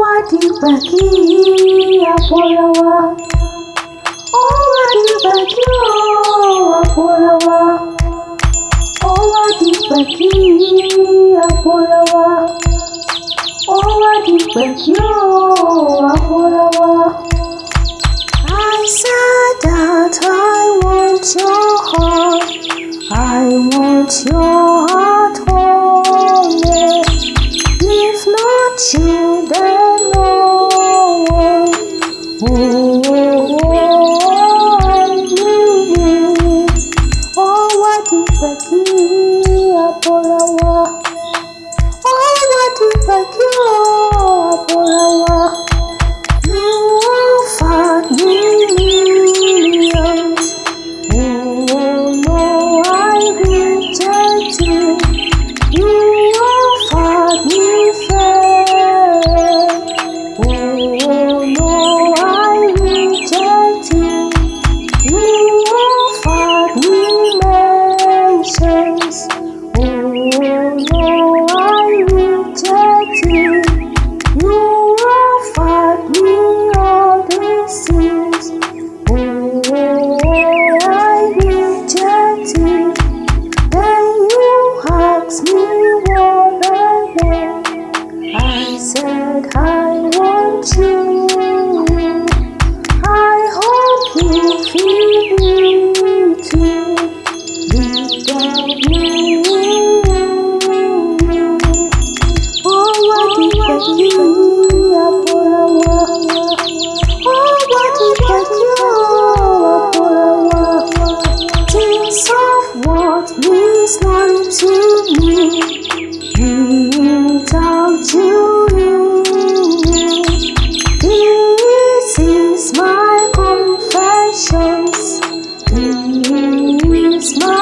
watibakia waporawa, owatibakia waporawa, owatibakia waporawa, owatibakia waporawa. see, I pour a smile.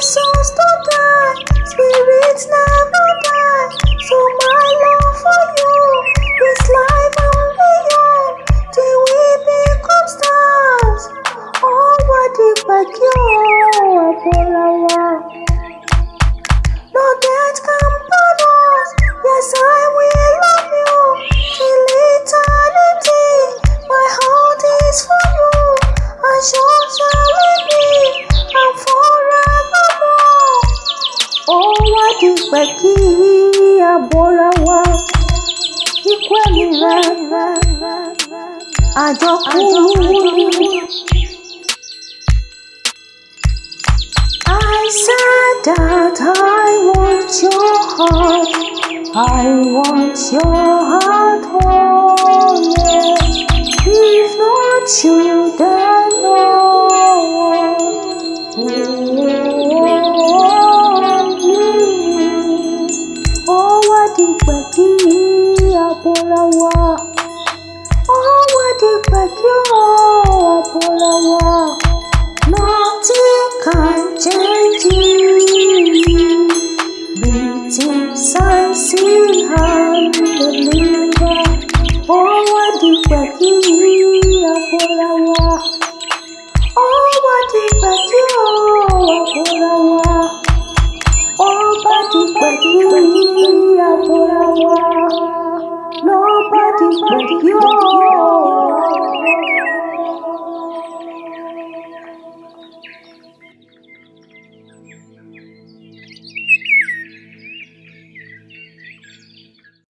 souls kukuwekea bora wao ikwe milele ajokumudu I said that I want your heart. I want your heart oh, only If not you then no one Your Polaroid, magical changing, meeting sunset and the river. Oh, what did we do, your Polaroid? Oh, what did we do, your Polaroid? Oh, what did we do, your Polaroid? Nobody but you.